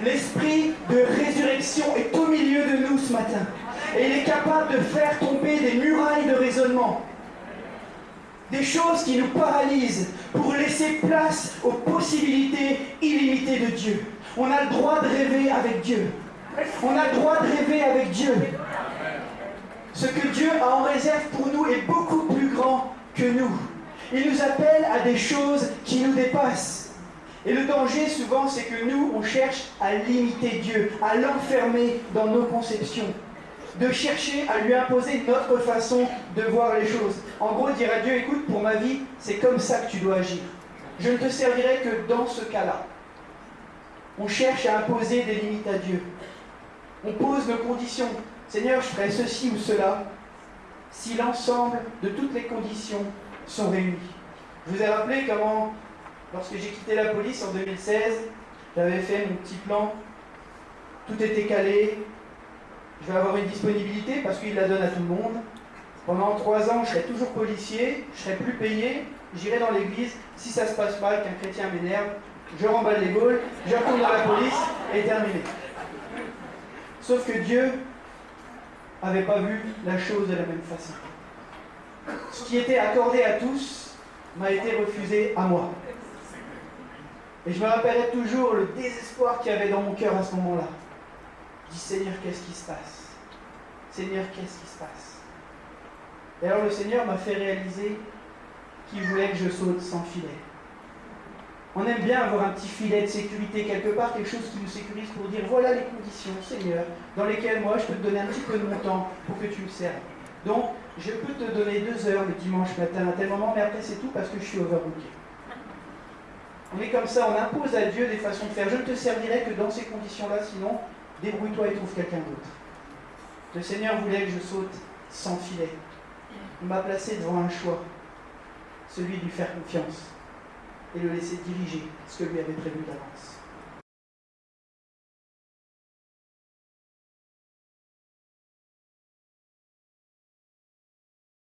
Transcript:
L'esprit de résurrection est au milieu de nous ce matin. Et il est capable de faire tomber des murailles de raisonnement. Des choses qui nous paralysent pour laisser place aux possibilités illimitées de Dieu. On a le droit de rêver avec Dieu. On a le droit de rêver avec Dieu. Ce que Dieu a en réserve pour nous est beaucoup plus grand que nous. Il nous appelle à des choses qui nous dépassent. Et le danger, souvent, c'est que nous, on cherche à limiter Dieu, à l'enfermer dans nos conceptions, de chercher à lui imposer notre façon de voir les choses. En gros, dire à Dieu, écoute, pour ma vie, c'est comme ça que tu dois agir. Je ne te servirai que dans ce cas-là. On cherche à imposer des limites à Dieu. On pose nos conditions. Seigneur, je ferai ceci ou cela si l'ensemble de toutes les conditions sont réunies. Je vous ai rappelé comment Lorsque j'ai quitté la police en 2016, j'avais fait mon petit plan. Tout était calé. Je vais avoir une disponibilité parce qu'il la donne à tout le monde. Pendant trois ans, je serai toujours policier, je serai plus payé, j'irai dans l'église. Si ça se passe mal, qu'un chrétien m'énerve, je remballe les gaules, je dans la police et terminé. Sauf que Dieu n'avait pas vu la chose de la même façon. Ce qui était accordé à tous m'a été refusé à moi. Et je me rappellerai toujours le désespoir qu'il y avait dans mon cœur à ce moment-là. Je dis Seigneur, qu'est-ce qui se passe? Seigneur, qu'est-ce qui se passe? Et alors le Seigneur m'a fait réaliser qu'il voulait que je saute sans filet. On aime bien avoir un petit filet de sécurité quelque part, quelque chose qui nous sécurise pour dire voilà les conditions, Seigneur, dans lesquelles moi je peux te donner un petit peu de mon temps pour que tu me serves. Donc, je peux te donner deux heures le dimanche matin à tel moment, mais après c'est tout parce que je suis overbooké. On est comme ça, on impose à Dieu des façons de faire. Je ne te servirai que dans ces conditions-là, sinon, débrouille-toi et trouve quelqu'un d'autre. Le Seigneur voulait que je saute sans filet. Il m'a placé devant un choix, celui de lui faire confiance et le laisser diriger ce que lui avait prévu d'avance.